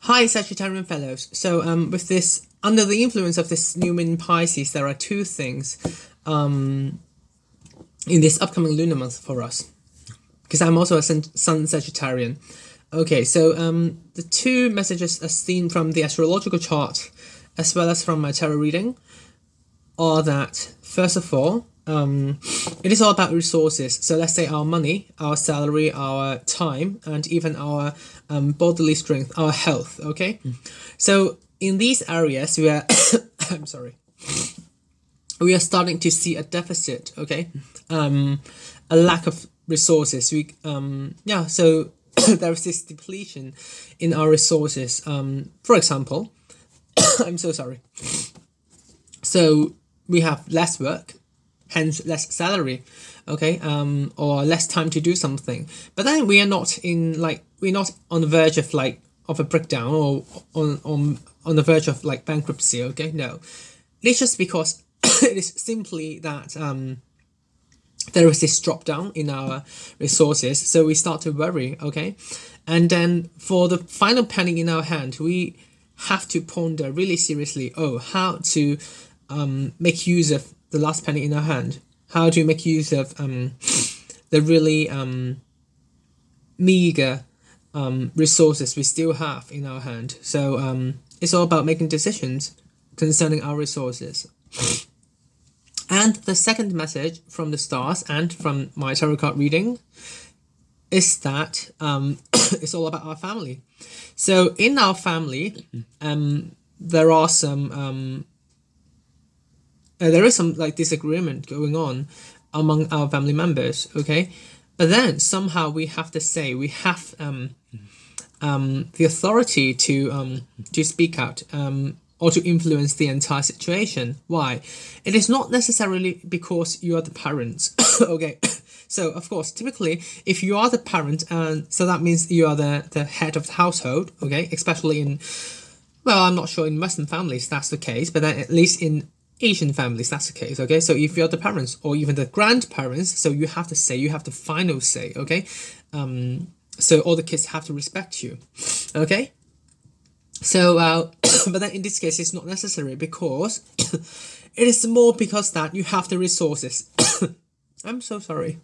Hi, Sagittarian fellows. So, um, with this, under the influence of this new moon in Pisces, there are two things, um, in this upcoming lunar month for us. Because I'm also a sun, Sagittarian. Okay, so um, the two messages as seen from the astrological chart, as well as from my tarot reading, are that first of all, um, it is all about resources. So let's say our money, our salary, our time, and even our um, bodily strength, our health. Okay, mm. so in these areas, we are. I'm sorry. We are starting to see a deficit. Okay, um, a lack of resources. We um yeah. So there is this depletion in our resources. Um, for example, I'm so sorry. So we have less work hence less salary okay um or less time to do something. But then we are not in like we're not on the verge of like of a breakdown or on on on the verge of like bankruptcy okay? No. It's just because it is simply that um there is this drop down in our resources so we start to worry okay? And then for the final penny in our hand we have to ponder really seriously oh how to um, make use of the last penny in our hand. How do you make use of um, the really um, meager um, resources we still have in our hand? So um, it's all about making decisions concerning our resources. And the second message from the stars and from my tarot card reading is that um, it's all about our family. So in our family, um, there are some um, uh, there is some like disagreement going on among our family members okay? But then somehow we have to say we have um, um, the authority to um, to speak out um, or to influence the entire situation. Why? It is not necessarily because you are the parents okay? So of course typically if you are the parent and so that means you are the the head of the household okay? Especially in well i'm not sure in western families that's the case but then at least in Asian families, that's the case, okay? So if you're the parents or even the grandparents, so you have to say, you have the final say, okay? Um, so all the kids have to respect you, okay? So, uh, but then in this case, it's not necessary because it is more because that you have the resources. I'm so sorry.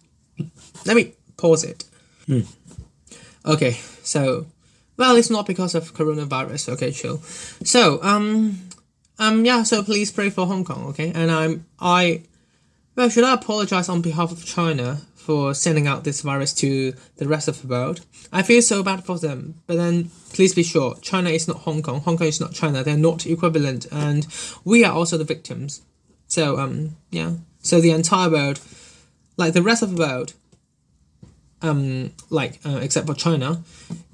Let me pause it. Hmm. Okay, so, well, it's not because of coronavirus. Okay, chill. So, um, um, yeah, so please pray for Hong Kong, okay? And I'm, I, well, should I apologize on behalf of China for sending out this virus to the rest of the world? I feel so bad for them, but then please be sure, China is not Hong Kong, Hong Kong is not China, they're not equivalent, and we are also the victims. So, um, yeah, so the entire world, like the rest of the world, um, like uh, except for China,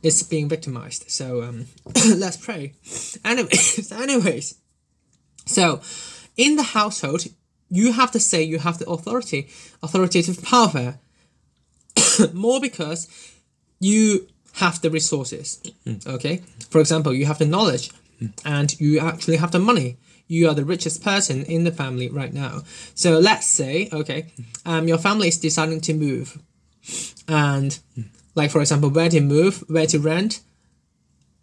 is being victimized. So um, let's pray. Anyways, anyways, so, in the household, you have to say you have the authority, authoritative power, more because you have the resources. Mm. Okay, for example, you have the knowledge, mm. and you actually have the money. You are the richest person in the family right now. So let's say, okay, um, your family is deciding to move, and like for example, where to move, where to rent,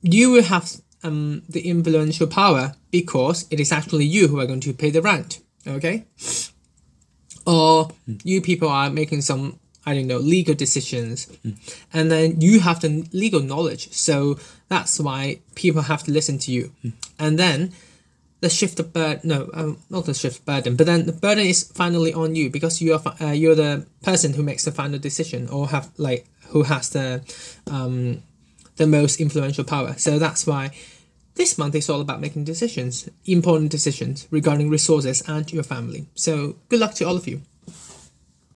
you will have um, the influential power because it is actually you who are going to pay the rent. Okay? Or mm. you people are making some, I don't know, legal decisions. Mm. And then you have the legal knowledge. So that's why people have to listen to you. Mm. And then the shift of burden, no, um, not the shift burden, but then the burden is finally on you because you are, uh, you're the person who makes the final decision or have like, who has the, um, the most influential power. So that's why this month is all about making decisions, important decisions regarding resources and your family. So good luck to all of you.